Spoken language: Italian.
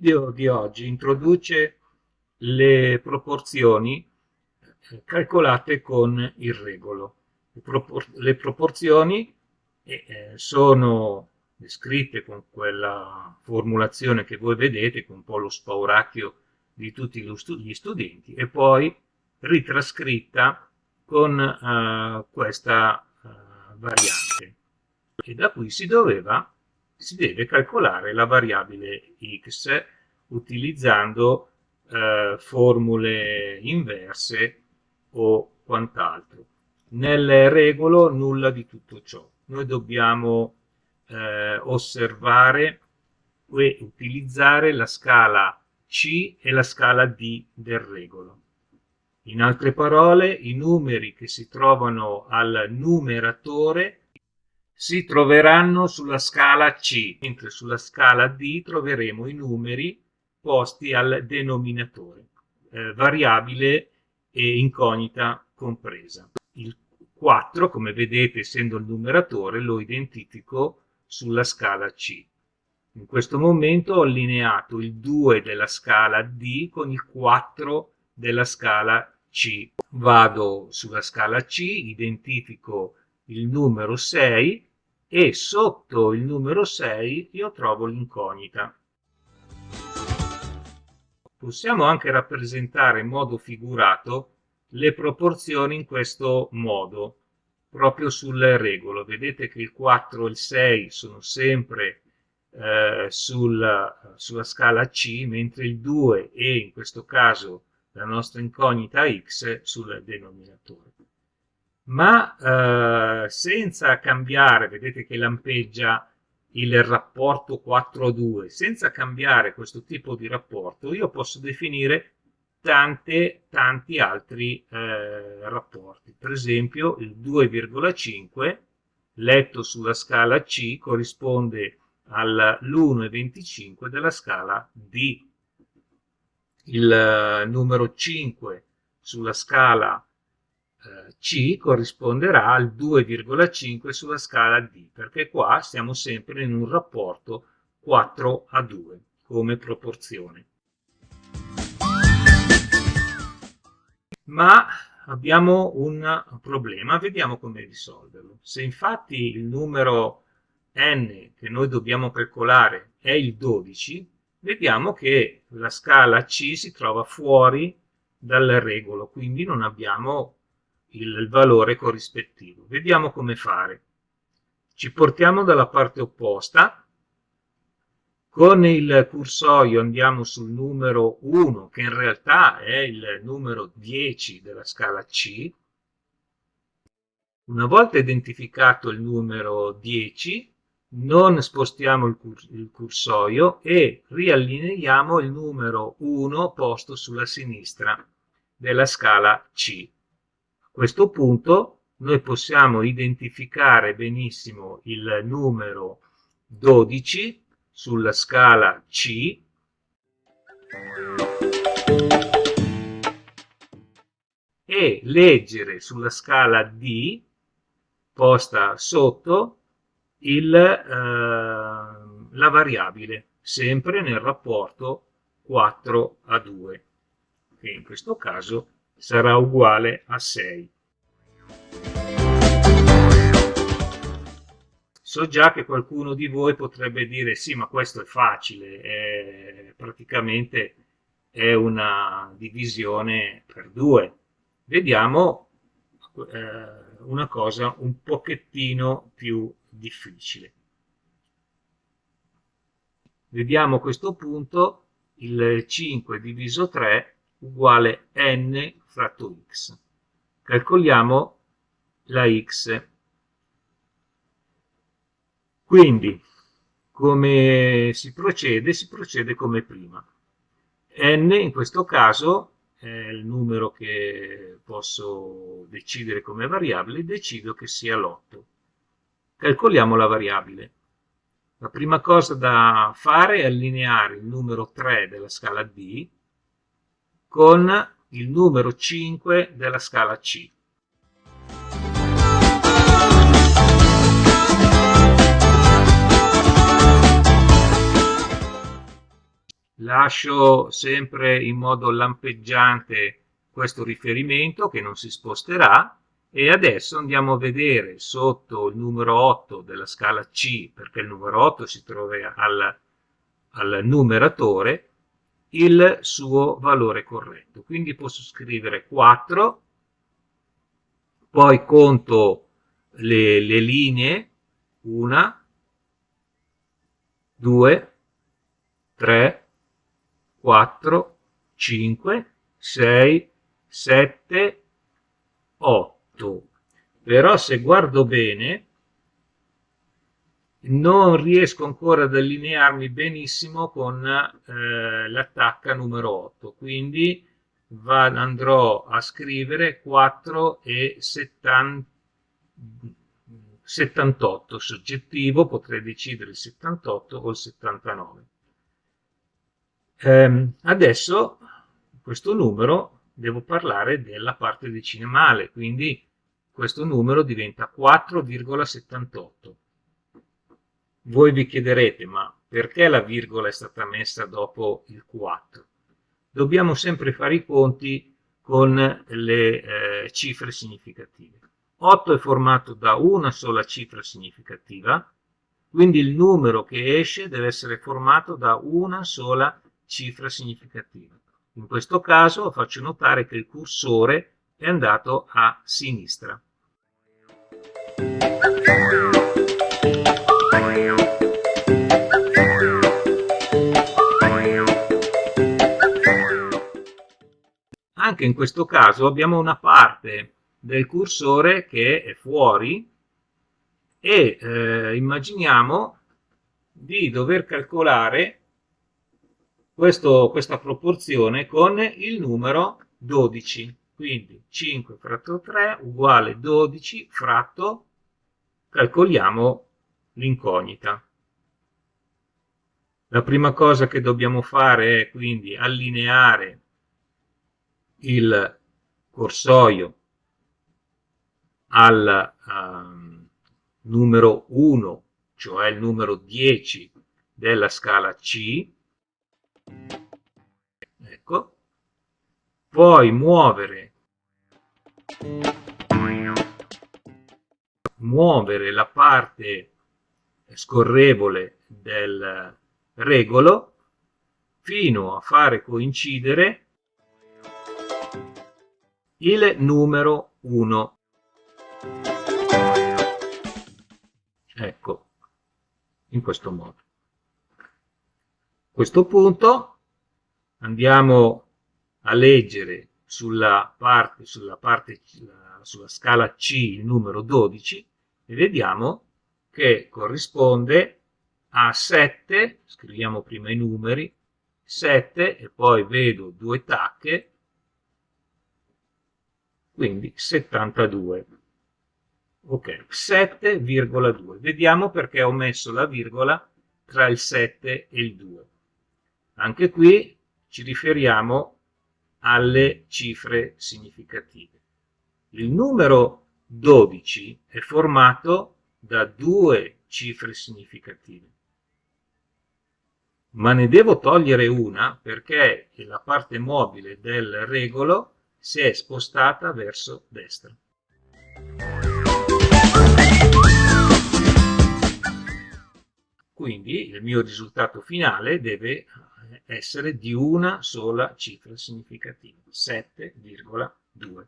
video di oggi introduce le proporzioni eh, calcolate con il regolo. Le, propor le proporzioni eh, eh, sono descritte con quella formulazione che voi vedete, con un po' lo spauracchio di tutti gli studenti, e poi ritrascritta con uh, questa uh, variante. E da qui si doveva si deve calcolare la variabile x utilizzando eh, formule inverse o quant'altro. Nel regolo nulla di tutto ciò. Noi dobbiamo eh, osservare e utilizzare la scala C e la scala D del regolo. In altre parole, i numeri che si trovano al numeratore si troveranno sulla scala C, mentre sulla scala D troveremo i numeri posti al denominatore, eh, variabile e incognita compresa. Il 4, come vedete, essendo il numeratore, lo identifico sulla scala C. In questo momento ho allineato il 2 della scala D con il 4 della scala C. Vado sulla scala C, identifico il numero 6 e sotto il numero 6 io trovo l'incognita. Possiamo anche rappresentare in modo figurato le proporzioni in questo modo, proprio sul regolo. Vedete che il 4 e il 6 sono sempre eh, sul, sulla scala C, mentre il 2 e in questo caso la nostra incognita x sul denominatore ma eh, senza cambiare, vedete che lampeggia il rapporto 4 a 2, senza cambiare questo tipo di rapporto, io posso definire tante, tanti altri eh, rapporti. Per esempio il 2,5 letto sulla scala C corrisponde all'1,25 della scala D. Il eh, numero 5 sulla scala c corrisponderà al 2,5 sulla scala D, perché qua siamo sempre in un rapporto 4 a 2 come proporzione. Ma abbiamo un problema, vediamo come risolverlo. Se infatti il numero n che noi dobbiamo calcolare è il 12, vediamo che la scala C si trova fuori dal regolo, quindi non abbiamo il valore corrispettivo. Vediamo come fare. Ci portiamo dalla parte opposta, con il cursorio andiamo sul numero 1, che in realtà è il numero 10 della scala C. Una volta identificato il numero 10, non spostiamo il, cur il cursorio e riallineiamo il numero 1 posto sulla sinistra della scala C questo punto noi possiamo identificare benissimo il numero 12 sulla scala C. E leggere sulla scala D posta sotto il, eh, la variabile sempre nel rapporto 4 a 2 che in questo caso sarà uguale a 6. So già che qualcuno di voi potrebbe dire sì, ma questo è facile, è, praticamente è una divisione per due. Vediamo eh, una cosa un pochettino più difficile. Vediamo a questo punto il 5 diviso 3 uguale n fratto x. Calcoliamo la x. Quindi, come si procede? Si procede come prima. n in questo caso è il numero che posso decidere come variabile, decido che sia l'8. Calcoliamo la variabile. La prima cosa da fare è allineare il numero 3 della scala D con il numero 5 della scala C. lascio sempre in modo lampeggiante questo riferimento che non si sposterà e adesso andiamo a vedere sotto il numero 8 della scala C perché il numero 8 si trova al, al numeratore il suo valore corretto quindi posso scrivere 4 poi conto le, le linee 1 2 3 4 5 6 7 8 però se guardo bene non riesco ancora ad allinearmi benissimo con eh, l'attacca numero 8 quindi va, andrò a scrivere 4 e 70, 78 soggettivo potrei decidere il 78 o il 79 eh, adesso questo numero devo parlare della parte decimale quindi questo numero diventa 4,78 voi vi chiederete, ma perché la virgola è stata messa dopo il 4? Dobbiamo sempre fare i conti con le eh, cifre significative. 8 è formato da una sola cifra significativa, quindi il numero che esce deve essere formato da una sola cifra significativa. In questo caso faccio notare che il cursore è andato a sinistra. Anche in questo caso abbiamo una parte del cursore che è fuori e eh, immaginiamo di dover calcolare questo, questa proporzione con il numero 12 quindi 5 fratto 3 uguale 12 fratto calcoliamo l'incognita. La prima cosa che dobbiamo fare è quindi allineare il corsoio al um, numero 1, cioè il numero 10 della scala C, ecco, poi muovere, muovere la parte scorrevole del regolo fino a fare coincidere il numero 1. Ecco, in questo modo. A questo punto andiamo a leggere sulla parte, sulla, parte, sulla scala C il numero 12 e vediamo che corrisponde a 7, scriviamo prima i numeri, 7 e poi vedo due tacche quindi 72. Ok, 7,2. Vediamo perché ho messo la virgola tra il 7 e il 2. Anche qui ci riferiamo alle cifre significative. Il numero 12 è formato da due cifre significative. Ma ne devo togliere una perché la parte mobile del regolo si è spostata verso destra. Quindi il mio risultato finale deve essere di una sola cifra significativa, 7,2.